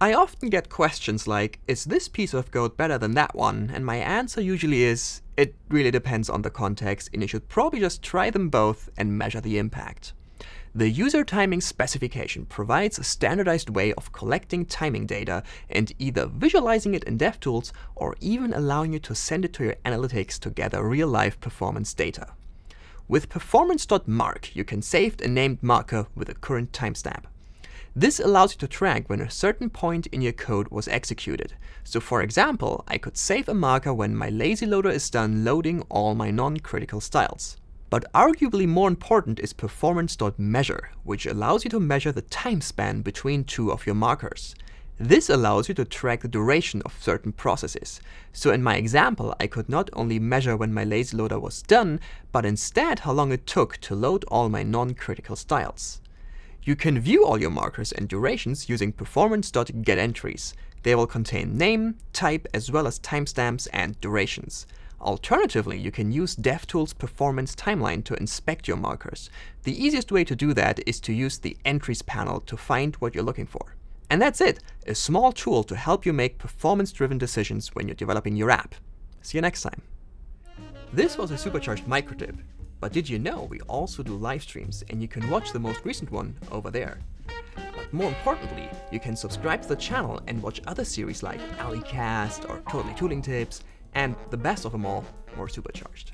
I often get questions like, is this piece of code better than that one? And my answer usually is, it really depends on the context and you should probably just try them both and measure the impact. The user timing specification provides a standardized way of collecting timing data and either visualizing it in DevTools or even allowing you to send it to your analytics to gather real-life performance data. With performance.mark, you can save a named marker with a current timestamp. This allows you to track when a certain point in your code was executed. So for example, I could save a marker when my lazy loader is done loading all my non-critical styles. But arguably more important is performance.measure, which allows you to measure the time span between two of your markers. This allows you to track the duration of certain processes. So in my example, I could not only measure when my lazy loader was done, but instead how long it took to load all my non-critical styles. You can view all your markers and durations using performance.getEntries. They will contain name, type, as well as timestamps and durations. Alternatively, you can use DevTools Performance Timeline to inspect your markers. The easiest way to do that is to use the Entries panel to find what you're looking for. And that's it, a small tool to help you make performance-driven decisions when you're developing your app. See you next time. This was a supercharged microtip. But did you know we also do live streams and you can watch the most recent one over there. But more importantly, you can subscribe to the channel and watch other series like AliCast or Totally Tooling Tips, and the best of them all, more supercharged.